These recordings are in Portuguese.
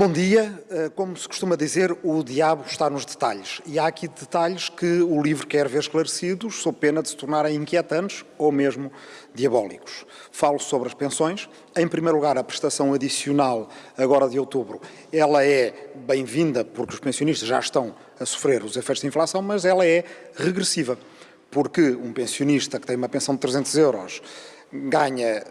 Bom dia. Eh, como se costuma dizer, o diabo está nos detalhes. E há aqui detalhes que o livro quer ver esclarecidos, sob pena de se tornarem inquietantes ou mesmo diabólicos. Falo sobre as pensões. Em primeiro lugar, a prestação adicional, agora de outubro, ela é bem-vinda porque os pensionistas já estão a sofrer os efeitos da inflação, mas ela é regressiva. Porque um pensionista que tem uma pensão de 300 euros ganha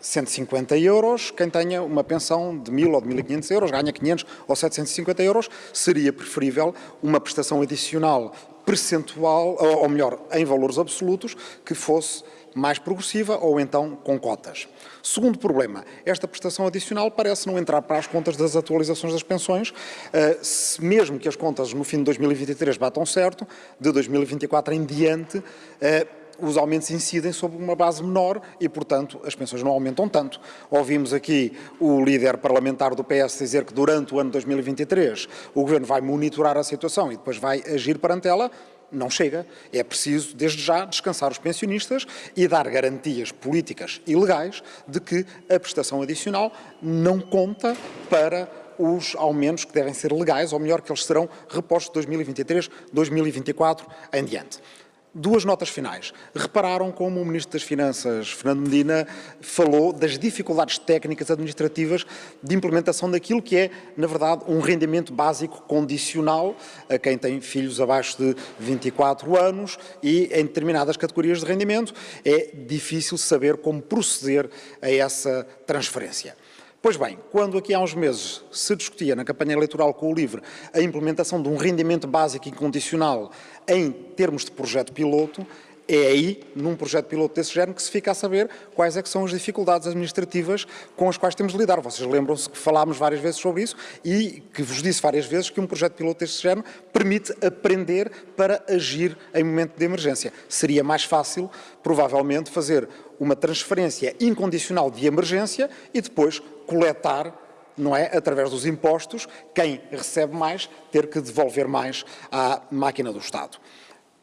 150 eh, euros, quem tenha uma pensão de 1.000 ou de 1.500 euros ganha 500 ou 750 euros, seria preferível uma prestação adicional percentual, ou melhor, em valores absolutos, que fosse mais progressiva ou então com cotas. Segundo problema, esta prestação adicional parece não entrar para as contas das atualizações das pensões, eh, mesmo que as contas no fim de 2023 batam certo, de 2024 em diante, eh, os aumentos incidem sobre uma base menor e, portanto, as pensões não aumentam tanto. Ouvimos aqui o líder parlamentar do PS dizer que durante o ano 2023 o Governo vai monitorar a situação e depois vai agir perante ela. Não chega. É preciso, desde já, descansar os pensionistas e dar garantias políticas e legais de que a prestação adicional não conta para os aumentos que devem ser legais, ou melhor, que eles serão repostos de 2023, 2024 em diante. Duas notas finais. Repararam como o Ministro das Finanças, Fernando Medina, falou das dificuldades técnicas administrativas de implementação daquilo que é, na verdade, um rendimento básico condicional a quem tem filhos abaixo de 24 anos e em determinadas categorias de rendimento é difícil saber como proceder a essa transferência. Pois bem, quando aqui há uns meses se discutia na campanha eleitoral com o LIVRE a implementação de um rendimento básico incondicional em termos de projeto piloto, é aí, num projeto piloto desse género, que se fica a saber quais é que são as dificuldades administrativas com as quais temos de lidar. Vocês lembram-se que falámos várias vezes sobre isso e que vos disse várias vezes que um projeto piloto desse género permite aprender para agir em momento de emergência. Seria mais fácil, provavelmente, fazer uma transferência incondicional de emergência e depois coletar não é, através dos impostos, quem recebe mais ter que devolver mais à máquina do Estado.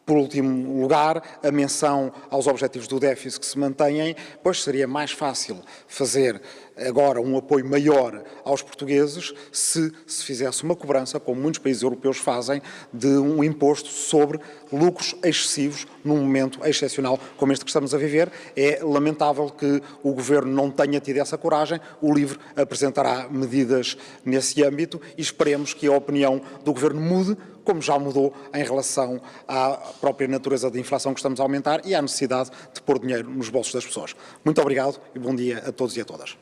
Por último lugar, a menção aos objetivos do déficit que se mantêm, pois seria mais fácil fazer agora um apoio maior aos portugueses se se fizesse uma cobrança, como muitos países europeus fazem, de um imposto sobre lucros excessivos num momento excepcional como este que estamos a viver. É lamentável que o Governo não tenha tido essa coragem. O LIVRE apresentará medidas nesse âmbito e esperemos que a opinião do Governo mude como já mudou em relação à própria natureza da inflação que estamos a aumentar e à necessidade de pôr dinheiro nos bolsos das pessoas. Muito obrigado e bom dia a todos e a todas.